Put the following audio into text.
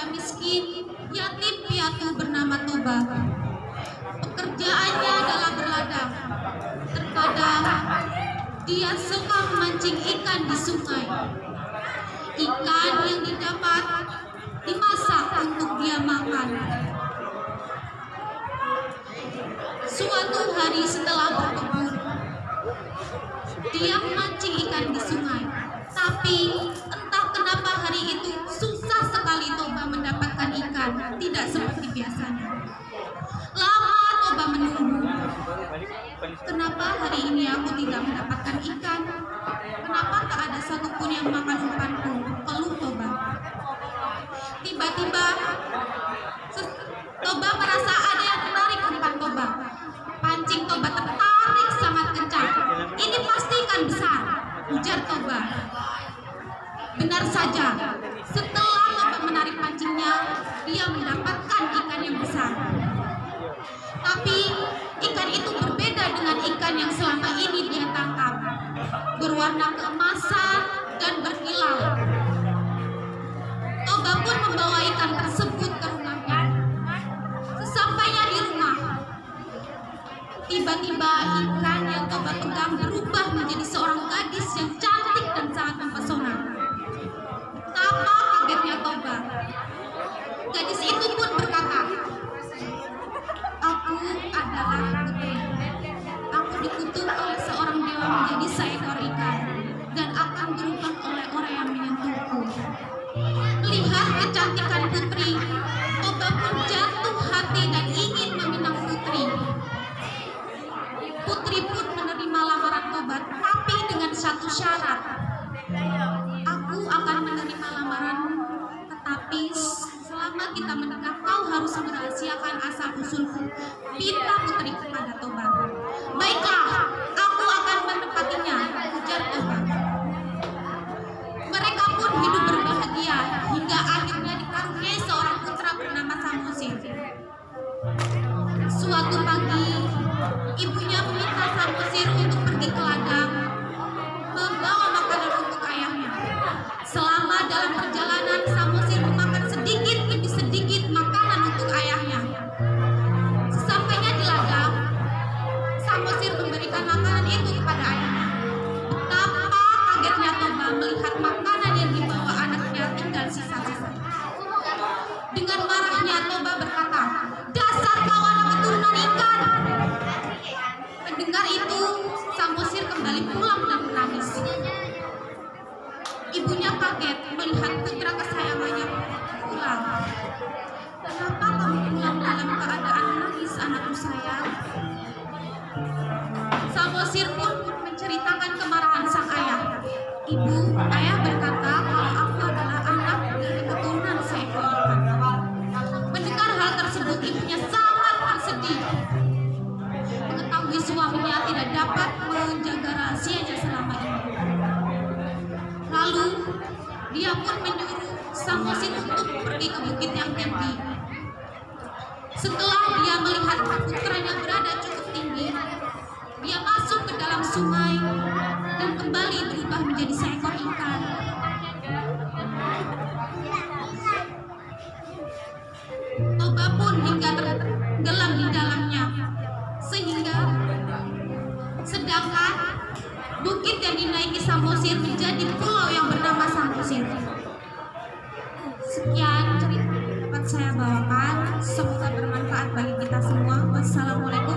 kepada miskin, yatim piatu bernama Toba. Pekerjaannya adalah berladang. Terkadang dia suka memancing ikan di sungai. Ikan yang didapat dimasak untuk dia makan. Suatu hari setelah berkebun, dia ikan, tidak seperti biasanya. Lama Toba menunggu. Kenapa hari ini aku tidak mendapatkan ikan? Kenapa tak ada satupun yang makan umpanku? Keluh Toba. Tiba-tiba yang selama ini dia tangkap. Berwarna keemasan dan berkilau. Toba pun membawa ikan tersebut ke rumahnya. Sesampainya di rumah, tiba-tiba ikan yang Toba pegang berubah menjadi seorang gadis yang cantik kecantikan putri, Toba pun jatuh hati dan ingin meminang putri. Putri pun menerima lamaran Toba, tapi dengan satu syarat. Aku akan menerima lamaranmu, tetapi selama kita menikah, kau harus merahasiakan asal usulku. Pinta putri kepada ibunya meminta Samosir Samosir pun menceritakan kemarahan sang ayah. Ibu, ayah berkata kalau aku adalah anak dari keturunan seekor. Mendengar hal tersebut, ibunya sangat bersedih. Mengetahui suaminya tidak dapat menjaga rahasianya selama ini. Lalu, dia pun menyuruh Samosir untuk pergi ke bukit yang tinggi. Setelah dia melihat putranya berada cukup tinggi, dia masuk ke dalam sungai dan kembali berubah menjadi seekor ikan. Toba pun hingga tenggelam di dalamnya, sehingga sedangkan bukit yang dinaiki Samosir menjadi pulau yang bernama Samosir. Sekian cerita yang dapat saya bawakan, semoga bermanfaat bagi kita semua. Wassalamualaikum.